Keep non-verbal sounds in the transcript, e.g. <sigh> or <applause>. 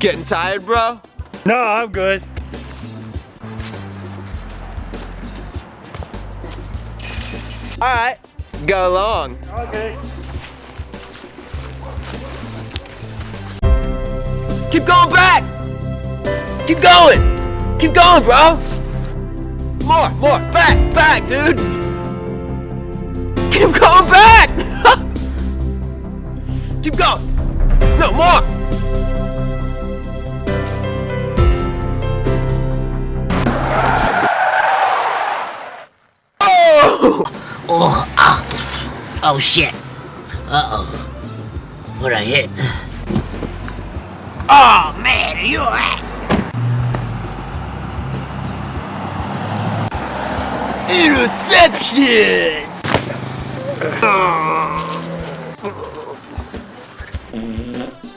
Getting tired, bro? No, I'm good. All right, let's go along. Okay. Keep going back. Keep going. Keep going, bro. More, more. Back, back, dude. Keep going back. <laughs> Keep going. No, more. Oh, ah. oh shit. Uh-oh. What I hit? Oh man, are you alright? Interception! <laughs> <laughs>